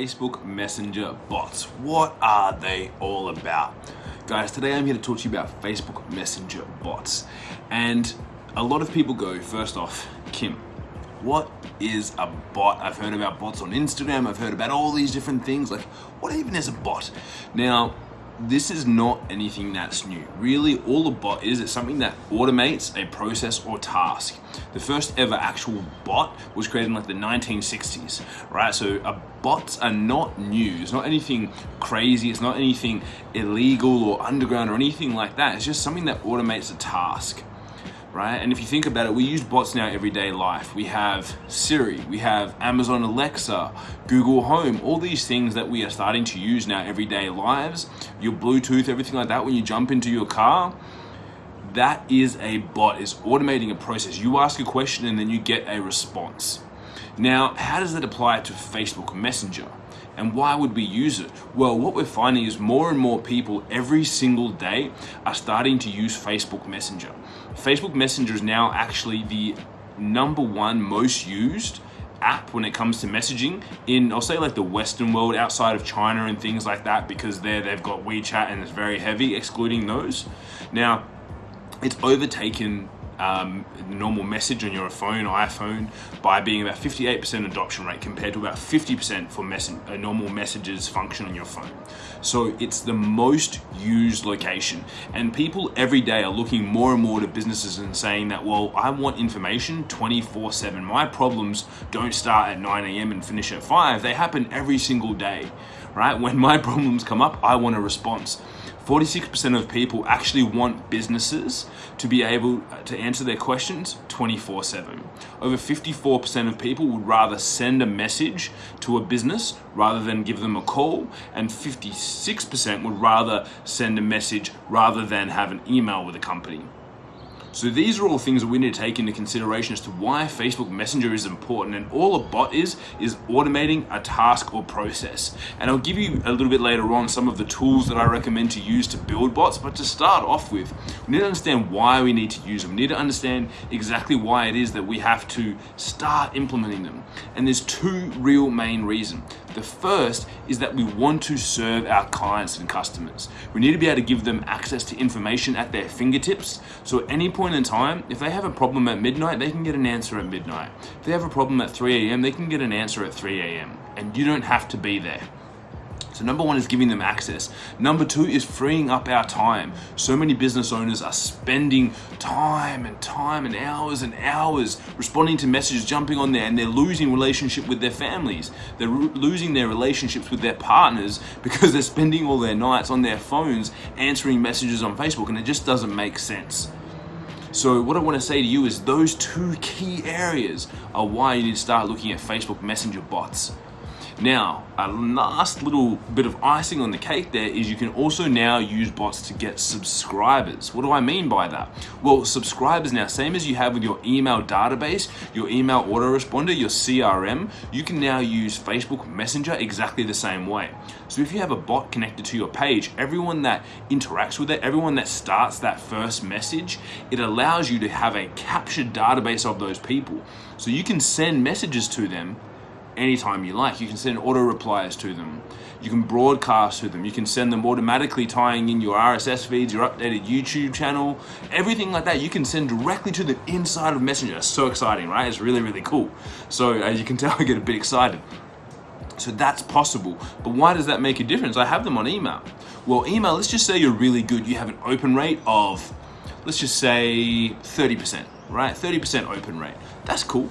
Facebook Messenger bots. What are they all about? Guys, today I'm here to talk to you about Facebook Messenger bots. And a lot of people go, first off, Kim, what is a bot? I've heard about bots on Instagram, I've heard about all these different things. Like, what even is a bot? Now, this is not anything that's new. Really, all a bot is, it's something that automates a process or task. The first ever actual bot was created in like the 1960s, right? So bots are not new. It's not anything crazy. It's not anything illegal or underground or anything like that. It's just something that automates a task right? And if you think about it, we use bots in our everyday life. We have Siri, we have Amazon Alexa, Google Home, all these things that we are starting to use in our everyday lives. Your Bluetooth, everything like that, when you jump into your car, that is a bot, it's automating a process. You ask a question and then you get a response. Now, how does that apply to Facebook Messenger? And why would we use it? Well, what we're finding is more and more people every single day are starting to use Facebook Messenger. Facebook Messenger is now actually the number one most used app when it comes to messaging in I'll say like the western world outside of China and things like that because there they've got WeChat and it's very heavy excluding those now it's overtaken um, normal message on your phone or iPhone by being about 58% adoption rate compared to about 50% for mess a normal messages function on your phone. So it's the most used location and people every day are looking more and more to businesses and saying that, well, I want information 24 seven. My problems don't start at 9 a.m. and finish at five. They happen every single day, right? When my problems come up, I want a response. 46% of people actually want businesses to be able to answer their questions 24 7. Over 54% of people would rather send a message to a business rather than give them a call, and 56% would rather send a message rather than have an email with a company. So these are all things that we need to take into consideration as to why Facebook Messenger is important and all a bot is, is automating a task or process. And I'll give you a little bit later on some of the tools that I recommend to use to build bots, but to start off with, we need to understand why we need to use them. We need to understand exactly why it is that we have to start implementing them. And there's two real main reasons. The first is that we want to serve our clients and customers. We need to be able to give them access to information at their fingertips. So at any point in time, if they have a problem at midnight, they can get an answer at midnight. If they have a problem at 3 a.m., they can get an answer at 3 a.m. And you don't have to be there. So number one is giving them access. Number two is freeing up our time. So many business owners are spending time and time and hours and hours responding to messages, jumping on there, and they're losing relationship with their families. They're losing their relationships with their partners because they're spending all their nights on their phones answering messages on Facebook, and it just doesn't make sense. So what I want to say to you is those two key areas are why you need to start looking at Facebook Messenger bots. Now, a last little bit of icing on the cake there is you can also now use bots to get subscribers. What do I mean by that? Well, subscribers now, same as you have with your email database, your email autoresponder, your CRM, you can now use Facebook Messenger exactly the same way. So if you have a bot connected to your page, everyone that interacts with it, everyone that starts that first message, it allows you to have a captured database of those people. So you can send messages to them anytime you like. You can send auto replies to them. You can broadcast to them. You can send them automatically tying in your RSS feeds, your updated YouTube channel, everything like that. You can send directly to them inside of Messenger. So exciting, right? It's really, really cool. So as you can tell, I get a bit excited. So that's possible. But why does that make a difference? I have them on email. Well, email, let's just say you're really good. You have an open rate of, let's just say 30%, right? 30% open rate. That's cool.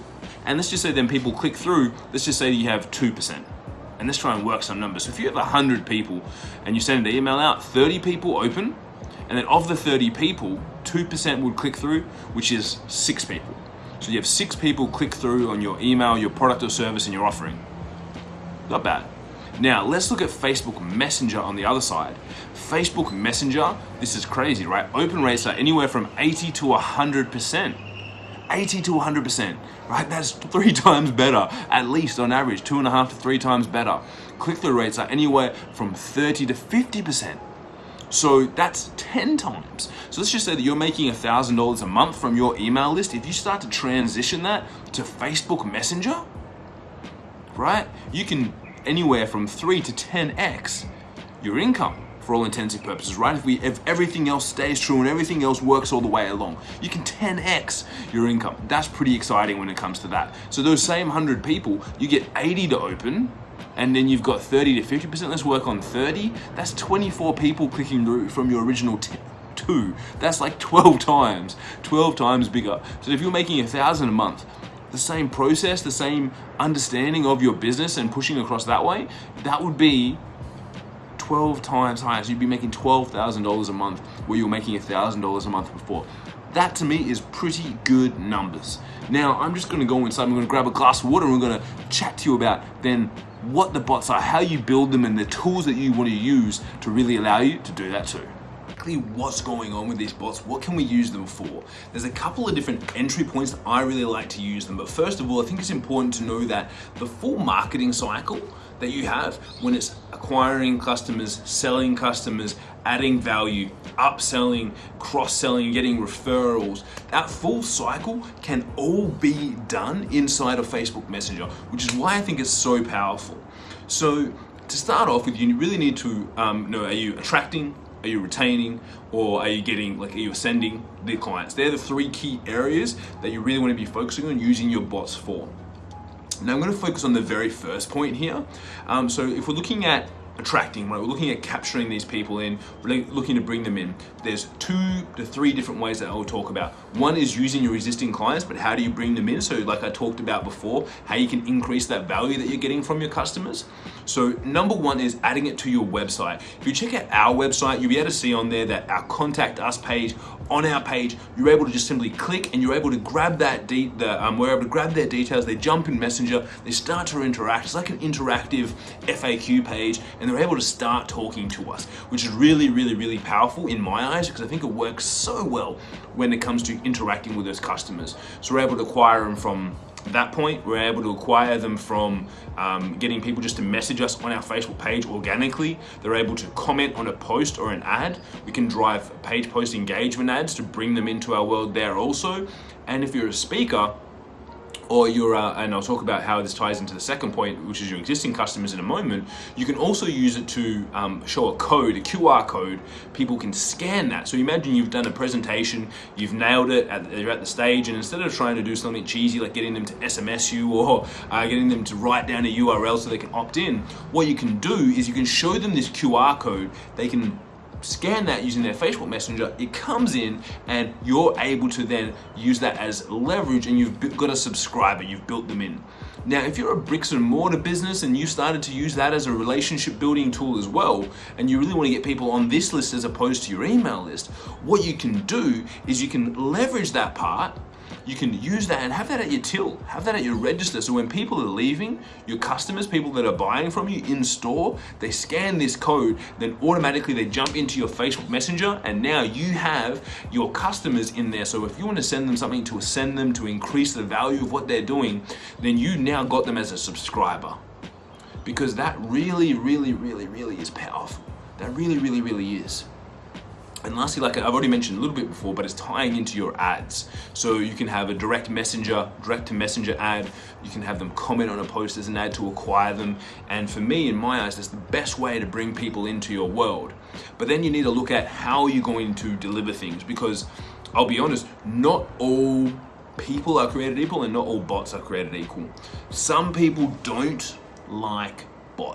And let's just say then people click through, let's just say you have 2%. And let's try and work some numbers. So if you have 100 people and you send an email out, 30 people open, and then of the 30 people, 2% would click through, which is six people. So you have six people click through on your email, your product or service, and your offering. Not bad. Now, let's look at Facebook Messenger on the other side. Facebook Messenger, this is crazy, right? Open rates are anywhere from 80 to 100%. 80 to 100%, right? That's three times better, at least on average, two and a half to three times better. Click-through rates are anywhere from 30 to 50%. So that's 10 times. So let's just say that you're making $1,000 a month from your email list. If you start to transition that to Facebook Messenger, right? You can anywhere from three to 10x your income for all intents purposes, right? If, we, if everything else stays true and everything else works all the way along, you can 10x your income. That's pretty exciting when it comes to that. So those same 100 people, you get 80 to open, and then you've got 30 to 50%. Let's work on 30. That's 24 people clicking through from your original two. That's like 12 times, 12 times bigger. So if you're making a thousand a month, the same process, the same understanding of your business and pushing across that way, that would be 12 times higher. So you'd be making $12,000 a month where you were making $1,000 a month before. That to me is pretty good numbers. Now I'm just gonna go inside, I'm gonna grab a glass of water and we're gonna chat to you about then what the bots are, how you build them and the tools that you wanna use to really allow you to do that too exactly what's going on with these bots, what can we use them for? There's a couple of different entry points that I really like to use them, but first of all, I think it's important to know that the full marketing cycle that you have when it's acquiring customers, selling customers, adding value, upselling, cross-selling, getting referrals, that full cycle can all be done inside of Facebook Messenger, which is why I think it's so powerful. So to start off with, you really need to um, know, are you attracting, are you retaining or are you getting like are you ascending the clients? They're the three key areas that you really want to be focusing on using your bots for. Now i'm going to focus on the very first point here. Um, so if we're looking at attracting, right? We're looking at capturing these people in, looking to bring them in. There's two to three different ways that I will talk about. One is using your existing clients, but how do you bring them in? So like I talked about before, how you can increase that value that you're getting from your customers. So number one is adding it to your website. If you check out our website, you'll be able to see on there that our contact us page, on our page, you're able to just simply click and you're able to grab that, de the, um, we're able to grab their details, they jump in Messenger, they start to interact. It's like an interactive FAQ page and they're able to start talking to us, which is really, really, really powerful in my eyes because I think it works so well when it comes to interacting with those customers. So we're able to acquire them from that point, we're able to acquire them from um, getting people just to message us on our Facebook page organically. They're able to comment on a post or an ad. We can drive page post engagement ads to bring them into our world there also. And if you're a speaker, or your, uh, and I'll talk about how this ties into the second point, which is your existing customers in a moment, you can also use it to um, show a code, a QR code. People can scan that. So imagine you've done a presentation, you've nailed it, at, you're at the stage, and instead of trying to do something cheesy like getting them to SMS you or uh, getting them to write down a URL so they can opt in, what you can do is you can show them this QR code. They can scan that using their Facebook Messenger, it comes in and you're able to then use that as leverage and you've got a subscriber, you've built them in. Now, if you're a bricks and mortar business and you started to use that as a relationship building tool as well, and you really want to get people on this list as opposed to your email list, what you can do is you can leverage that part you can use that and have that at your till, have that at your register. So when people are leaving, your customers, people that are buying from you in store, they scan this code, then automatically they jump into your Facebook Messenger and now you have your customers in there. So if you want to send them something to send them to increase the value of what they're doing, then you now got them as a subscriber. Because that really, really, really, really is powerful. That really, really, really is. And lastly, like I've already mentioned a little bit before, but it's tying into your ads. So you can have a direct messenger, direct to messenger ad. You can have them comment on a post as an ad to acquire them. And for me, in my eyes, that's the best way to bring people into your world. But then you need to look at how you're going to deliver things because I'll be honest, not all people are created equal and not all bots are created equal. Some people don't like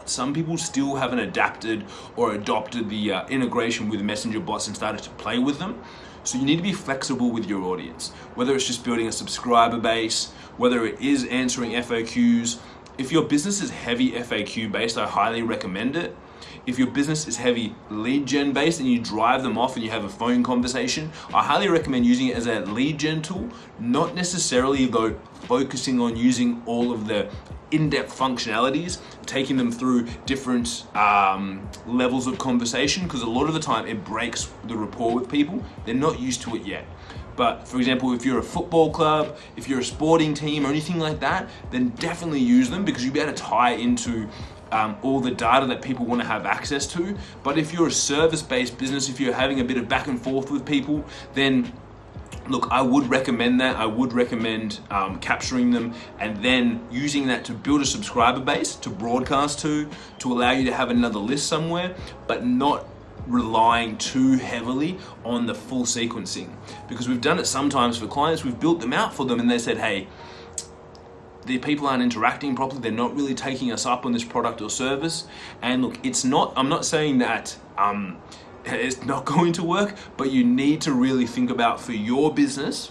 Some people still haven't adapted or adopted the uh, integration with messenger bots and started to play with them. So you need to be flexible with your audience, whether it's just building a subscriber base, whether it is answering FAQs. If your business is heavy FAQ based, I highly recommend it. If your business is heavy lead gen based and you drive them off and you have a phone conversation, I highly recommend using it as a lead gen tool, not necessarily though focusing on using all of the in-depth functionalities, taking them through different um, levels of conversation, because a lot of the time it breaks the rapport with people. They're not used to it yet. But for example, if you're a football club, if you're a sporting team or anything like that, then definitely use them because you'll be able to tie into um, all the data that people want to have access to. But if you're a service-based business, if you're having a bit of back and forth with people, then look, I would recommend that. I would recommend um, capturing them and then using that to build a subscriber base to broadcast to, to allow you to have another list somewhere, but not relying too heavily on the full sequencing. Because we've done it sometimes for clients, we've built them out for them and they said, hey, the people aren't interacting properly, they're not really taking us up on this product or service. And look, it's not, I'm not saying that um, it's not going to work, but you need to really think about for your business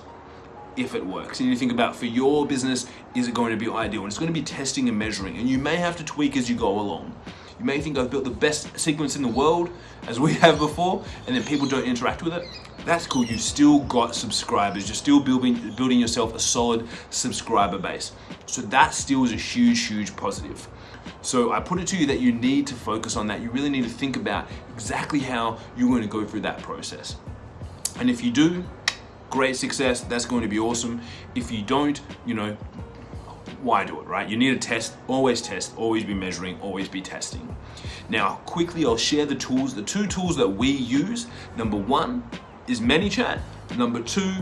if it works. And you think about for your business, is it going to be ideal? And it's going to be testing and measuring. And you may have to tweak as you go along. You may think I've built the best sequence in the world, as we have before, and then people don't interact with it. That's cool. You still got subscribers. You're still building building yourself a solid subscriber base. So that still is a huge, huge positive. So I put it to you that you need to focus on that. You really need to think about exactly how you're going to go through that process. And if you do, great success, that's going to be awesome. If you don't, you know, why do it, right? You need to test, always test, always be measuring, always be testing. Now, quickly, I'll share the tools, the two tools that we use. Number one is ManyChat. Number two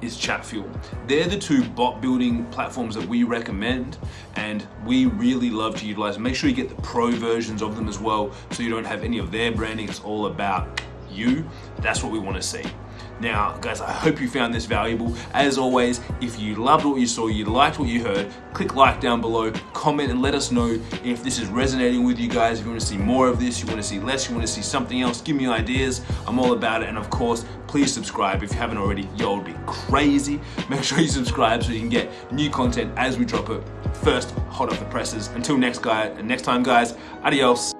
is Chatfuel. They're the two bot building platforms that we recommend and we really love to utilize. Make sure you get the pro versions of them as well so you don't have any of their branding. It's all about you. That's what we want to see. Now, guys, I hope you found this valuable. As always, if you loved what you saw, you liked what you heard, click like down below, comment and let us know if this is resonating with you guys. If you want to see more of this, you want to see less, you want to see something else, give me ideas. I'm all about it. And of course, please subscribe if you haven't already. Yo, it'd be crazy. Make sure you subscribe so you can get new content as we drop it first hot off the presses. Until next guy, next time guys, adios.